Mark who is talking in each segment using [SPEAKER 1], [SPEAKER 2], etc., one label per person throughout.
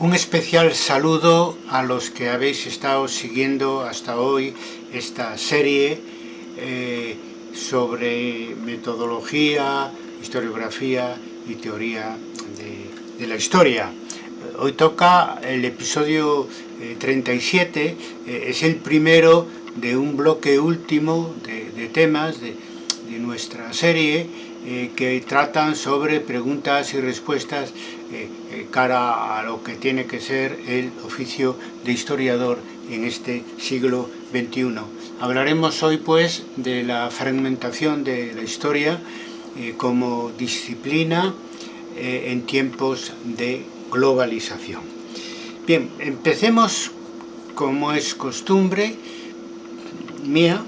[SPEAKER 1] Un especial saludo a los que habéis estado siguiendo hasta hoy esta serie eh, sobre metodología, historiografía y teoría de, la historia. Hoy toca el episodio 37, eh, eh, es el primero de un bloque último de, temas de, de nuestra serie eh, que tratan sobre preguntas y respuestas eh, eh, cara a lo que tiene que ser el oficio de historiador en este siglo XXI. Hablaremos hoy pues de la fragmentación de la historia como disciplina en tiempos de globalización. Bien, empecemos como es costumbre mía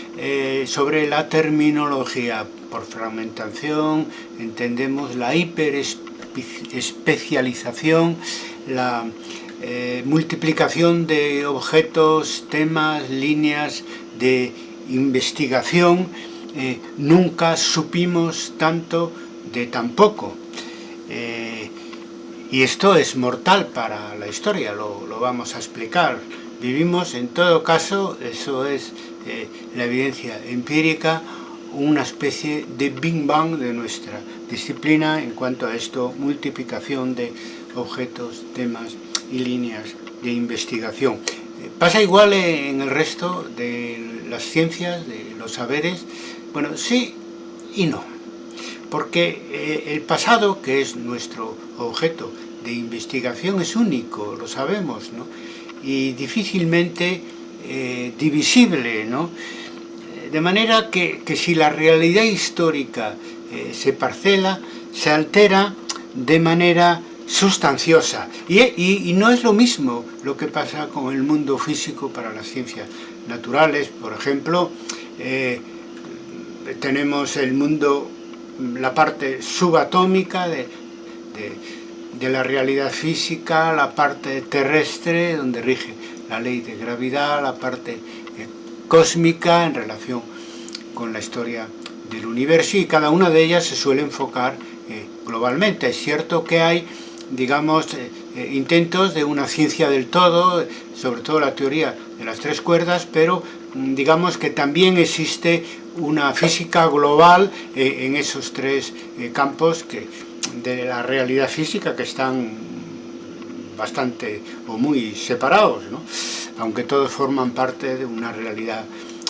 [SPEAKER 1] sobre la terminología por fragmentación entendemos la hiperespecialización, la eh, multiplicación de objetos, temas, líneas de investigación. Eh, nunca supimos tanto de tan poco. Eh, y esto es mortal para la historia, lo, lo, vamos a explicar. Vivimos, en todo caso, eso es la evidencia empírica, una especie de Big Bang de nuestra disciplina en cuanto a esto, multiplicación de objetos, temas y líneas de investigación. Eh, pasa igual en el resto de las ciencias, de los saberes, bueno, sí y no, porque eh, el pasado, que es nuestro objeto de investigación, es único, lo sabemos, ¿no? y difícilmente eh, divisible, ¿no? De manera que, si la realidad histórica eh, se parcela, se altera de manera sustanciosa. Y, no es lo mismo lo que pasa con el mundo físico para las ciencias naturales. Por ejemplo, eh, tenemos el mundo, la parte subatómica de, de, la realidad física, la parte terrestre, donde rige la ley de gravedad, la parte cósmica en relación con la historia del universo y cada una de ellas se suele enfocar eh, globalmente. Es cierto que hay, digamos, eh, eh, intentos de una ciencia del todo, sobre todo la teoría de las tres cuerdas, pero mm, digamos que también existe una física global en esos tres campos que, de la realidad física que están bastante o muy separados, ¿no? aunque todos forman parte de una realidad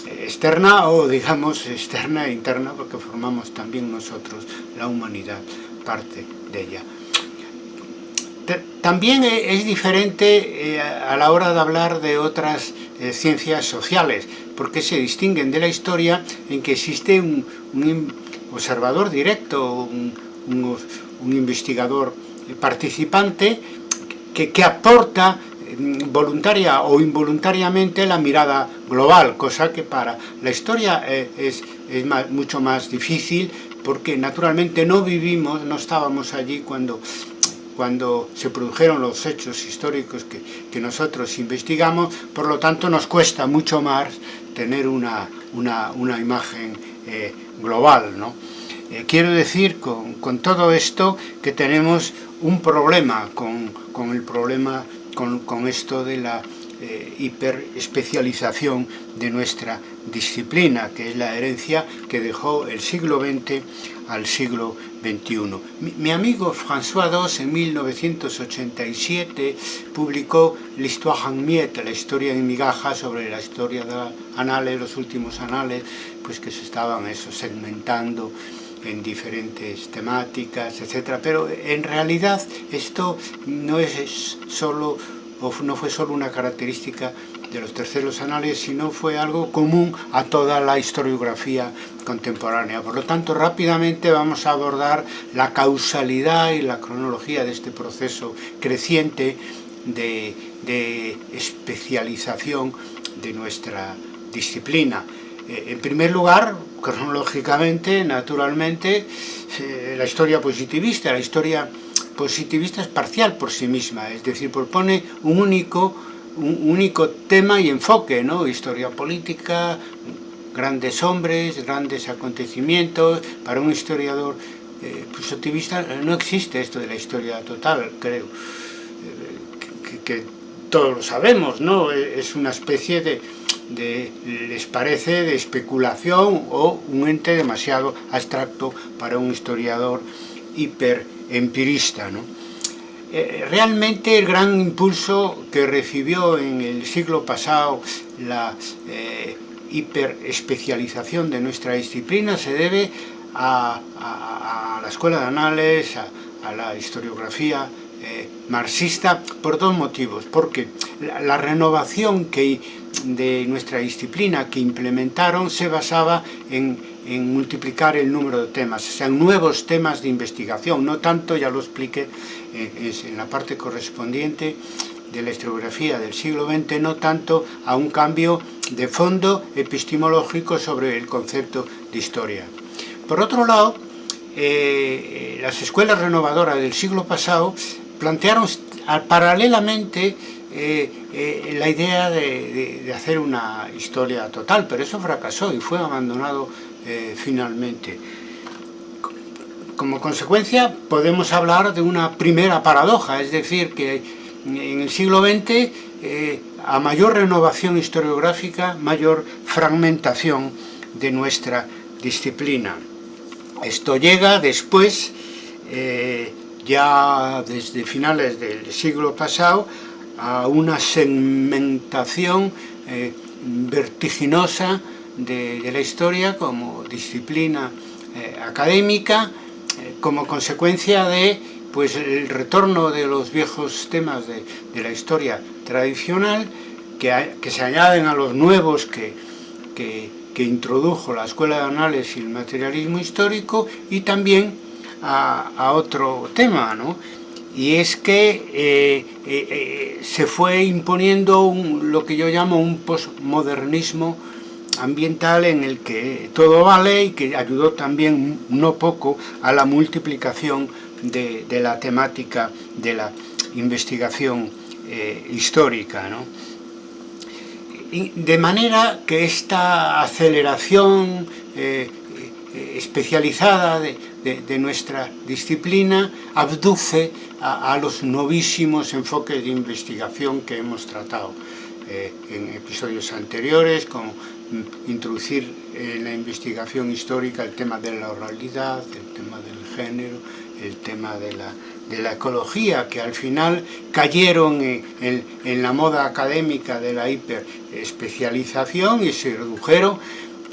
[SPEAKER 1] externa o digamos externa e interna porque formamos también nosotros, la humanidad, parte de ella. También e, es diferente eh, a la hora de hablar de otras eh, ciencias sociales, porque se distinguen de la historia en que existe un, observador directo, un, investigador participante que, que aporta voluntaria o involuntariamente la mirada global, cosa que para la historia eh, es, es mucho más difícil porque naturalmente no vivimos, no estábamos allí cuando, cuando se produjeron los hechos históricos que, que nosotros investigamos, por lo tanto nos cuesta mucho más tener una, una, una imagen eh, global. ¿no? Eh, quiero decir con, con, todo esto que tenemos un problema con, con el problema con, esto de la eh, hiperespecialización de nuestra disciplina, que es la herencia que dejó el siglo XX al siglo XXI. Mi, amigo François Dos en 1987 publicó L'Histoire en Miette, la historia en migajas sobre la historia de anales, los últimos anales, pues que se estaban eso, segmentando en diferentes temáticas, etcétera. Pero en realidad esto no es solo no fue solo una característica de los terceros anales, sino fue algo común a toda la historiografía contemporánea. Por lo tanto, rápidamente vamos a abordar la causalidad y la cronología de este proceso creciente de, de especialización de nuestra disciplina. Eh, en primer lugar, cronológicamente, naturalmente, eh, la historia positivista, la historia positivista es parcial por sí misma, es decir, propone un único, un único tema y enfoque, ¿no? Historia política, grandes hombres, grandes acontecimientos, para un historiador eh, positivista no existe esto de la historia total, creo. que todos lo sabemos, ¿no? Es una especie de, les parece, de especulación o un ente demasiado abstracto para un historiador hiperempirista, ¿no? Eh, realmente el gran impulso que recibió en el siglo pasado la eh, hiperespecialización de nuestra disciplina se debe a, la escuela de análisis, a, la historiografía eh, marxista por dos motivos, porque la renovación que, de nuestra disciplina que implementaron se basaba en, en, multiplicar el número de temas, o sea, nuevos temas de investigación, no tanto, ya lo expliqué eh, en la parte correspondiente de la historiografía del siglo XX, no tanto a un cambio de fondo epistemológico sobre el concepto de historia. Por otro lado, eh, las escuelas renovadoras del siglo pasado plantearon paralelamente eh, eh, la idea de, hacer una historia total, pero eso fracasó y fue abandonado eh, finalmente. Como consecuencia podemos hablar de una primera paradoja, es decir, que en el siglo XX a mayor renovación historiográfica, mayor fragmentación de nuestra disciplina. Esto llega después, ya desde finales del siglo pasado, a una segmentación eh, vertiginosa de, la historia como disciplina eh, académica, eh, como consecuencia de pues, el retorno de los viejos temas de, de la historia tradicional, que, que, se añaden a los nuevos que, que que introdujo la Escuela de Análisis y el Materialismo Histórico y también a, a otro tema, ¿no? Y es que eh, eh, eh, se fue imponiendo lo que yo llamo un postmodernismo ambiental en el que todo vale y que ayudó también no poco a la multiplicación de, la temática de la investigación histórica. de manera que esta aceleración especializada de, de, de, nuestra disciplina abduce a, a, los novísimos enfoques de investigación que hemos tratado eh, en episodios anteriores, como introducir en la investigación histórica el tema de la oralidad, el tema del género, el tema de la de la ecología, que al final cayeron en, en, en la moda académica de la hiperespecialización y se redujeron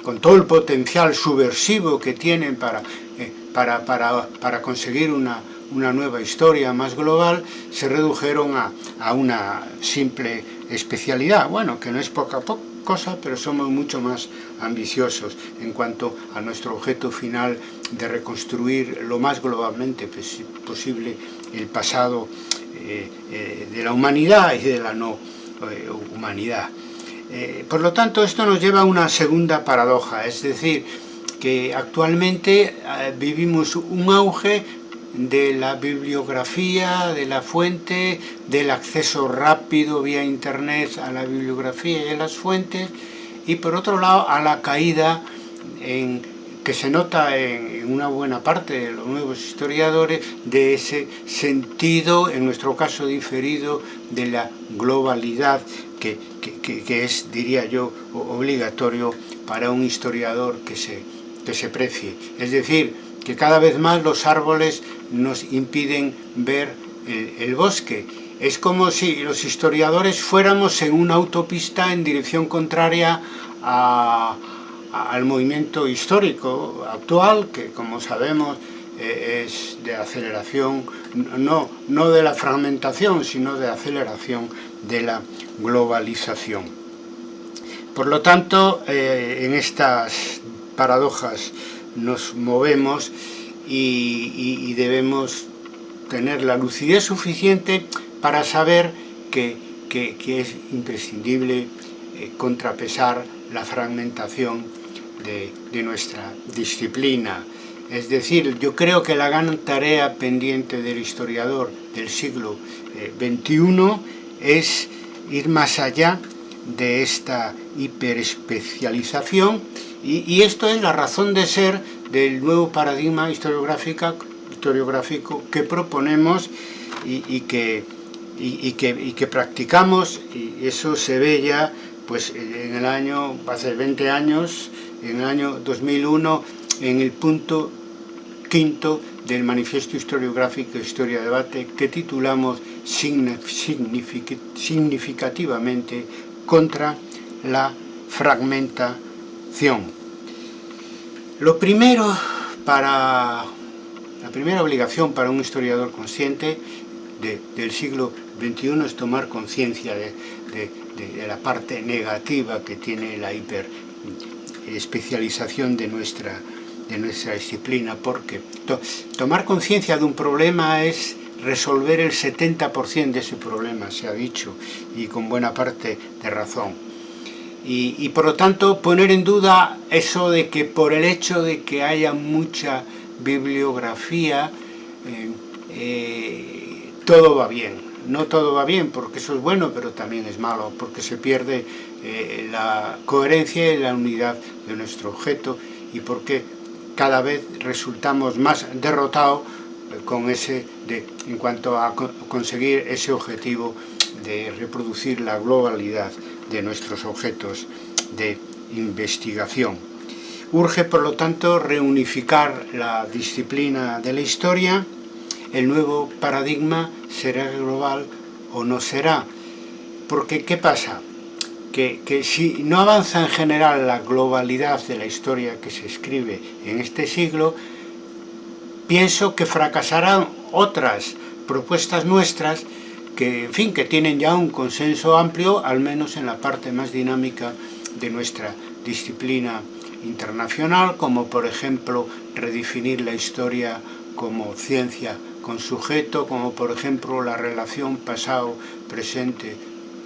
[SPEAKER 1] con todo el potencial subversivo que tienen para, eh, para, para, para conseguir una, una nueva historia más global, se redujeron a, a una simple especialidad, bueno, que no es poco a poco, cosa, pero somos mucho más ambiciosos en cuanto a nuestro objeto final de reconstruir lo más globalmente posible el pasado eh, eh, de la humanidad y de la no eh, humanidad. Por lo tanto, esto nos lleva a una segunda paradoja, es decir, que actualmente eh, vivimos un auge de la bibliografía, de la fuente, del acceso rápido vía internet a la bibliografía y a las fuentes, y por otro lado a la caída en, que se nota en, una buena parte de los nuevos historiadores de ese sentido, en nuestro caso diferido, de la globalidad que, que es, diría yo, obligatorio para un historiador que se, que se precie. Es decir, que cada vez más los árboles nos impiden ver el, el bosque. Es como si los historiadores fuéramos en una autopista en dirección contraria al movimiento histórico actual, que como sabemos eh, es de aceleración, no, no de la fragmentación, sino de aceleración de la globalización. Por lo tanto, eh, en estas paradojas nos movemos y, debemos tener la lucidez suficiente para saber que, es imprescindible eh, contrapesar la fragmentación de, de, nuestra disciplina. Es decir, yo creo que la gran tarea pendiente del historiador del siglo XXI eh, es ir más allá de esta hiperespecialización y, esto es la razón de ser del nuevo paradigma historiográfico que proponemos y, y, que, y que practicamos, y eso se ve ya pues en el año, hace 20 años, en el año 2001, en el punto quinto del Manifiesto Historiográfico Historia Debate que titulamos significativamente contra la fragmentación. Lo primero para la primera obligación para un historiador consciente del siglo XXI es tomar conciencia de, la parte negativa que tiene la hiperespecialización de nuestra, de nuestra disciplina, porque tomar conciencia de un problema es resolver el 70% de ese problema, se ha dicho, y con buena parte de razón. Y, por lo tanto poner en duda eso de que por el hecho de que haya mucha bibliografía, eh, eh, todo va bien. No todo va bien, porque eso es bueno, pero también es malo, porque se pierde eh, la coherencia y la unidad de nuestro objeto, y porque cada vez resultamos más derrotados con ese de, en cuanto a conseguir ese objetivo de reproducir la globalidad de nuestros objetos de investigación. Urge, por lo tanto, reunificar la disciplina de la historia, el nuevo paradigma será global o no será. Porque, ¿qué pasa? Que, que, si no avanza en general la globalidad de la historia que se escribe en este siglo, pienso que fracasarán otras propuestas nuestras que, en fin, que tienen ya un consenso amplio, al menos en la parte más dinámica de nuestra disciplina internacional, como por ejemplo redefinir la historia como ciencia con sujeto, como por ejemplo la relación pasado, presente,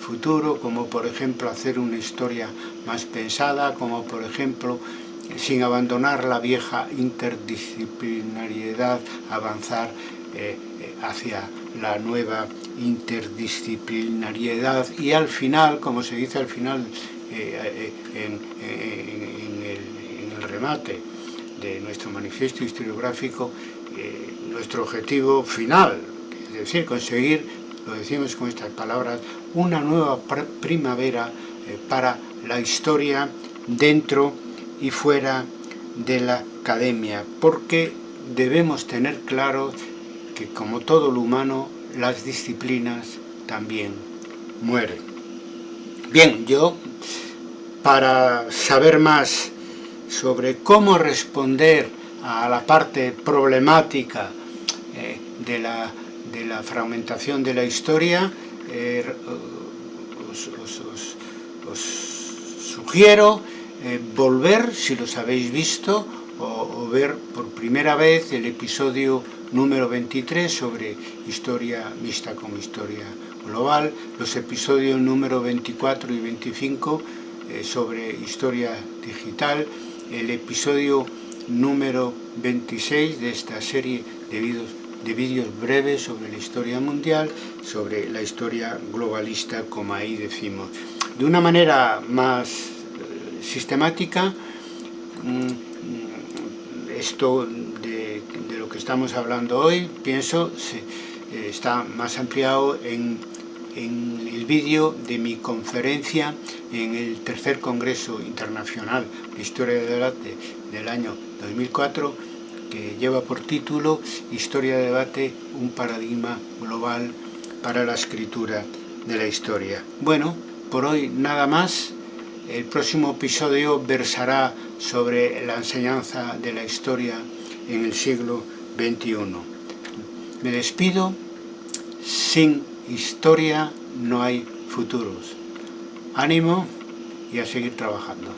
[SPEAKER 1] futuro, como por ejemplo hacer una historia más pensada, como por ejemplo sin abandonar la vieja interdisciplinariedad, avanzar eh, eh, hacia la nueva interdisciplinariedad. Y al final, como se dice al final eh, en, el, remate de nuestro manifiesto historiográfico, nuestro objetivo final, es decir, conseguir, lo decimos con estas palabras, una nueva primavera para la historia dentro y fuera de la academia, porque debemos tener claro que como todo lo humano, las disciplinas también mueren. Bien, yo, para saber más sobre cómo responder a la parte problemática eh, de, la, de, la, fragmentación de la historia, eh, os, sugiero eh, volver, si los habéis visto, o, o ver por primera vez el episodio número 23 sobre historia mixta con historia global, los episodios número 24 y 25 eh, sobre historia digital, el episodio número 26 de esta serie de vídeos, de vídeos breves sobre la historia mundial, sobre la historia globalista, como ahí decimos. De una manera más sistemática, mm, esto que estamos hablando hoy, pienso, se, eh, está más ampliado en, en el vídeo de mi conferencia en el tercer Congreso Internacional de Historia del Debate del año 2004, que lleva por título Historia de Debate, un paradigma global para la escritura de la historia. Bueno, por hoy nada más. El próximo episodio versará sobre la enseñanza de la historia en el siglo 21. Me despido, sin historia no hay futuros. Ánimo y a seguir trabajando.